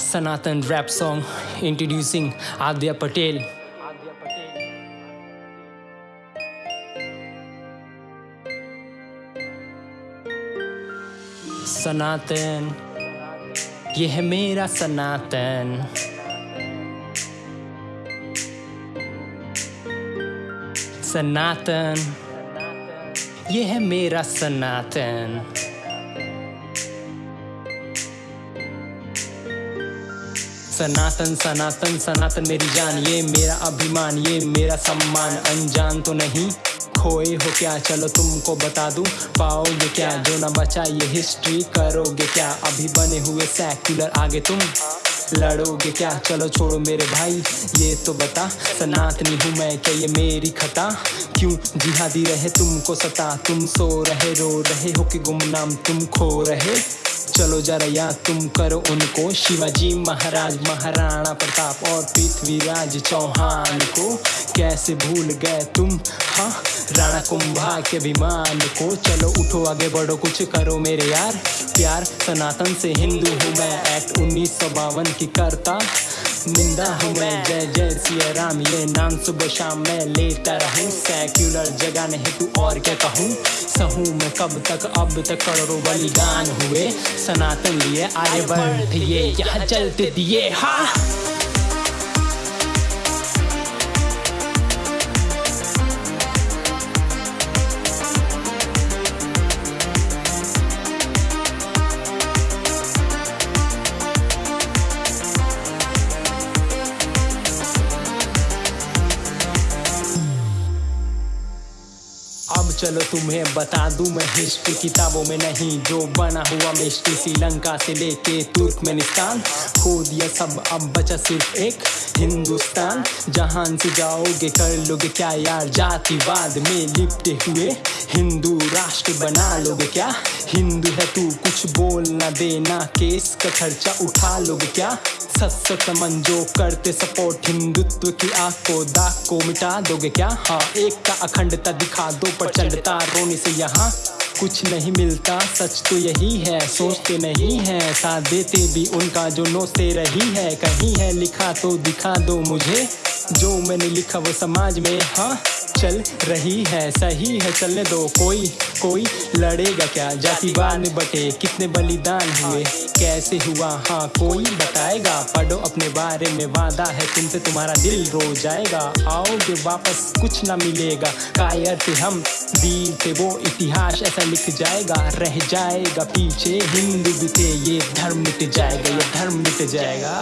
Sanatan rap song introducing Adya Patel. सनातन ये है मेरा सनातन सनातन ये है मेरा सनातन सनातन सनातन सनातन मेरी जान, ये मेरा अभिमान, ये मेरा सम्मान। अनजान तो नहीं, खोए हो क्या? चलो तुमको बता दूँ, पाओगे क्या? जो ना बचा ये हिस्ट्री करोगे क्या? अभी बने हुए सेक्युलर आगे तुम लड़ोगे क्या? चलो छोड़ो मेरे भाई, ये तो बता, सनातनी हूँ मैं क्या ये मेरी खता? क्यों जिहादी रहे तुमको सता? तुम सो रहे, रो रहे हो कि गुमनाम तुम खो रहे? चलो जरा याद तुम करो उनको। शिवाजी महाराज, महाराणा प्रताप और पृथ्वीराज चौहान को कैसे भूल गए तुम? हाँ राणा कुंभा के। अभिमान को चलो उठो आगे, बढ़ो, कुछ करो मेरे यार। प्यार सनातन से हिंदू हूँ मैं एक्ट उन्नीस सौ बावन की करता। निंदा हूँ मैं, जय जय राम ये नाम सुबह शाम मैं लेता रहूँ। सेक्युलर जगह नहीं, तू और क्या कहूँ? सहूँ मैं कब तक? अब तक करोड़ों बलिदान हुए। सनातन लिए आगे ये यहाँ चलते दिए। हाँ। चलो तुम्हें बता दूँ मैं हिस्ट्री किताबों में नहीं, जो बना हुआ मिस्ट्री श्रीलंका से लेके तुर्कमेनिस्तान। खो दिया सब, अब बचा सिर्फ़ एक, हिंदुस्तान। जहान से जाओगे कर लोगे क्या यार, जातिवाद में लिपटे हुए। हिंदू राष्ट्र बना लोगे क्या? हिंदू है तू कुछ बोल ना देना, केस का खर्चा उठा लोगे क्या? करते सपोर्ट हिंदुत्व की आग को दाग को मिटा दोगे क्या? हाँ एक का अखंडता दिखा दो प्रचंडता रोने से यहाँ कुछ नहीं मिलता। सच तो यही है, सोचते नहीं है, साथ देते भी उनका जो नोचते रही है। कहीं है लिखा तो दिखा दो मुझे, जो मैंने लिखा वो समाज में हाँ। चल रही है, सही है चलने दो, कोई कोई लड़ेगा क्या? जातिवाद में बटे कितने बलिदान हुए? कैसे हुआ? हाँ कोई बताएगा? पढ़ो अपने बारे में, वादा है तुमसे तुम्हारा दिल रो जाएगा। आओगे वापस, कुछ ना मिलेगा। कायर थे हम वीर थे, वो इतिहास ऐसा लिख जाएगा। रह जाएगा, पीछे हिंदू थे, ये धर्म मिट जाएगा, ये धर्म मिट जाएगा।